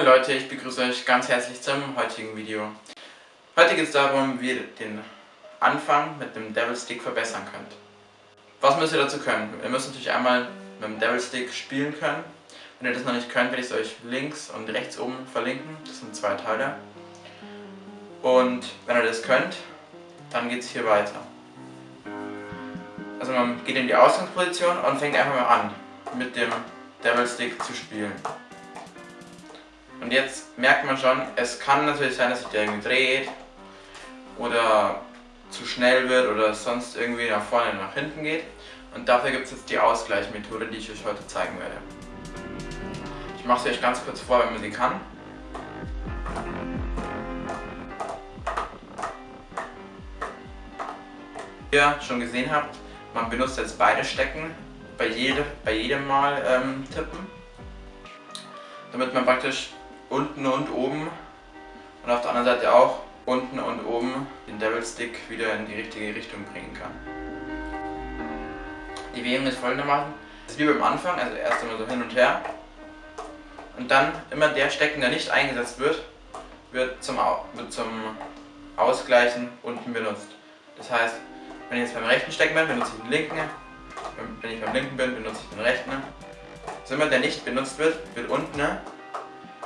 Hallo Leute, ich begrüße euch ganz herzlich zum heutigen Video. Heute geht es darum, wie ihr den Anfang mit dem Devil Stick verbessern könnt. Was müsst ihr dazu können? Ihr müsst natürlich einmal mit dem Devil Stick spielen können. Wenn ihr das noch nicht könnt, werde ich es euch links und rechts oben verlinken. Das sind zwei Teile. Und wenn ihr das könnt, dann geht es hier weiter. Also man geht in die Ausgangsposition und fängt einfach mal an, mit dem Devil Stick zu spielen. Und jetzt merkt man schon, es kann natürlich sein, dass sich der irgendwie dreht oder zu schnell wird oder sonst irgendwie nach vorne nach hinten geht. Und dafür gibt es jetzt die Ausgleichmethode, die ich euch heute zeigen werde. Ich mache sie euch ganz kurz vor, wenn man sie kann. Wie ihr schon gesehen habt, man benutzt jetzt beide Stecken bei, jede, bei jedem Mal ähm, tippen, damit man praktisch unten und oben und auf der anderen Seite auch unten und oben den Devil Stick wieder in die richtige Richtung bringen kann. Die Bewegung ist folgendermaßen, das ist wie beim Anfang, also erst einmal so hin und her und dann immer der Stecken, der nicht eingesetzt wird, wird zum, wird zum Ausgleichen unten benutzt. Das heißt, wenn ich jetzt beim rechten Stecken bin, benutze ich den linken, wenn ich beim linken bin, benutze ich den rechten. So immer der nicht benutzt wird, wird unten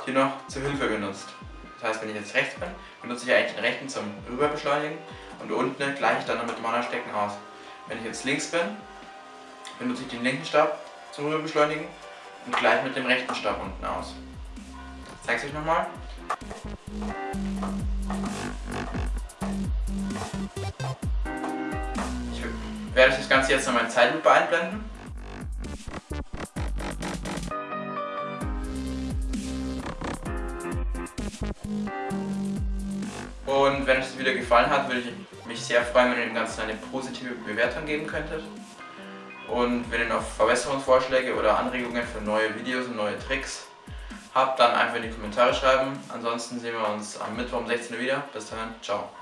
hier noch zur Hilfe benutzt. Das heißt, wenn ich jetzt rechts bin, benutze ich eigentlich den rechten zum Rüberbeschleunigen und unten gleiche ich dann noch mit dem anderen Stecken aus. Wenn ich jetzt links bin, benutze ich den linken Stab zum Rüberbeschleunigen und gleich mit dem rechten Stab unten aus. Ich zeige es euch nochmal. Ich werde das Ganze jetzt noch in Zeitlupe einblenden. Und wenn euch das Video gefallen hat, würde ich mich sehr freuen, wenn ihr dem Ganzen eine positive Bewertung geben könntet. Und wenn ihr noch Verbesserungsvorschläge oder Anregungen für neue Videos und neue Tricks habt, dann einfach in die Kommentare schreiben. Ansonsten sehen wir uns am Mittwoch um 16 Uhr wieder. Bis dahin, ciao.